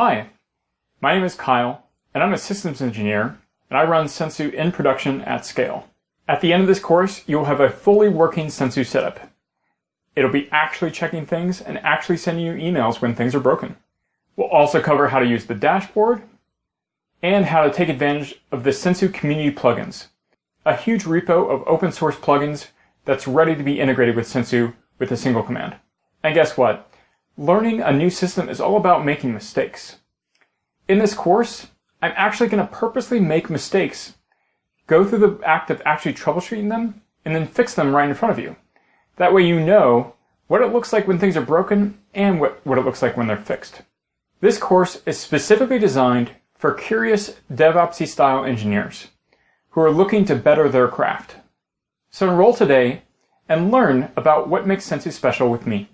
Hi, my name is Kyle, and I'm a systems engineer, and I run Sensu in production at scale. At the end of this course, you'll have a fully working Sensu setup. It'll be actually checking things and actually sending you emails when things are broken. We'll also cover how to use the dashboard and how to take advantage of the Sensu community plugins, a huge repo of open source plugins that's ready to be integrated with Sensu with a single command. And guess what? Learning a new system is all about making mistakes. In this course, I'm actually going to purposely make mistakes, go through the act of actually troubleshooting them, and then fix them right in front of you. That way you know what it looks like when things are broken and what, what it looks like when they're fixed. This course is specifically designed for curious DevOpsy style engineers who are looking to better their craft. So enroll today and learn about what makes Sensu special with me.